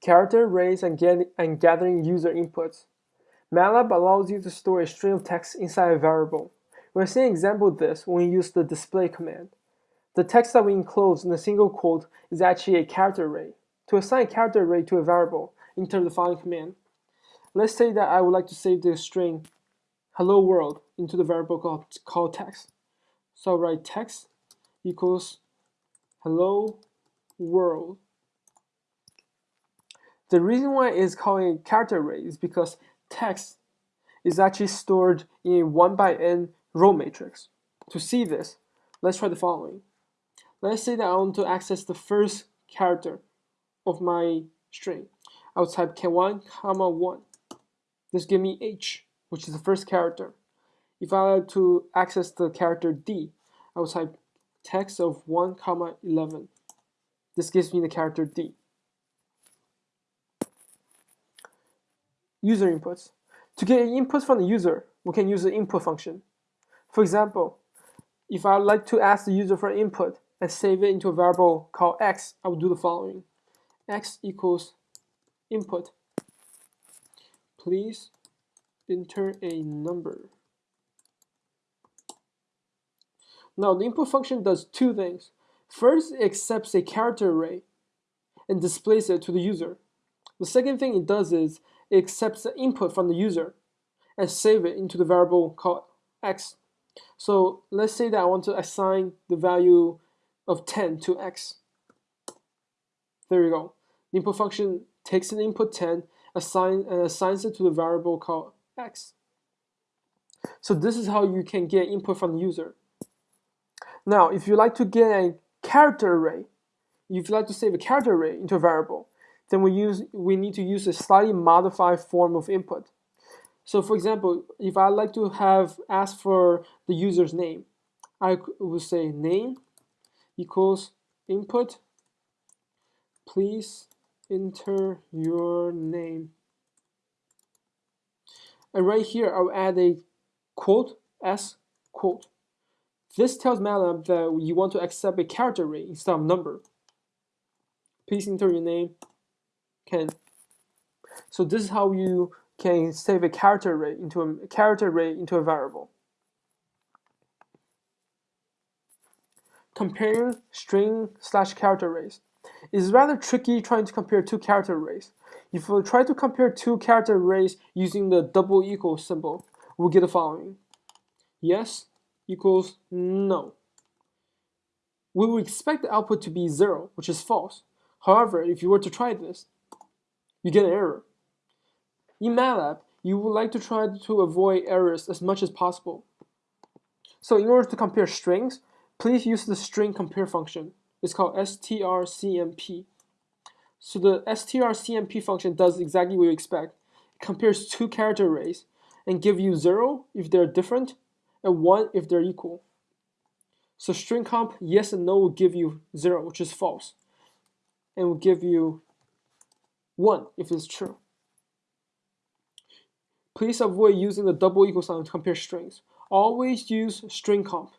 character arrays and, get, and gathering user inputs. MATLAB allows you to store a string of text inside a variable. We're seeing an example of this when we use the display command. The text that we enclose in a single quote is actually a character array. To assign a character array to a variable, enter the following command. Let's say that I would like to save the string hello world into the variable called, called text. So I'll write text equals hello world. The reason why it's called a character array is because text is actually stored in a 1 by n row matrix. To see this, let's try the following. Let's say that I want to access the first character of my string. I will type k1, comma 1. This give me h, which is the first character. If I like to access the character d, I will type text of 1, comma 11. This gives me the character d. User inputs. To get input from the user, we can use the input function. For example, if I like to ask the user for input and save it into a variable called x, I would do the following. x equals input. Please enter a number. Now, the input function does two things. First, it accepts a character array and displays it to the user. The second thing it does is it accepts the input from the user and save it into the variable called x. So let's say that I want to assign the value of 10 to x. There we go. The input function takes an input 10 assign, and assigns it to the variable called x. So this is how you can get input from the user. Now, if you like to get a character array, if you like to save a character array into a variable, then we use we need to use a slightly modified form of input. So for example, if I like to have ask for the user's name, I will say name equals input. Please enter your name. And right here, I'll add a quote s quote. This tells MATLAB that you want to accept a character array instead of number. Please enter your name can. So this is how you can save a character array into a character array into a variable. Comparing string slash character arrays is rather tricky trying to compare two character arrays. If we try to compare two character arrays using the double equal symbol, we'll get the following. Yes equals no. We would expect the output to be zero, which is false. However, if you were to try this, you get an error. In MATLAB, you would like to try to avoid errors as much as possible. So in order to compare strings, please use the string compare function. It's called strcmp. So the strcmp function does exactly what you expect. It compares two character arrays and give you 0 if they're different and 1 if they're equal. So string comp yes and no will give you 0, which is false, and will give you 1 if it's true. Please avoid using the double equal sign to compare strings. Always use string comp.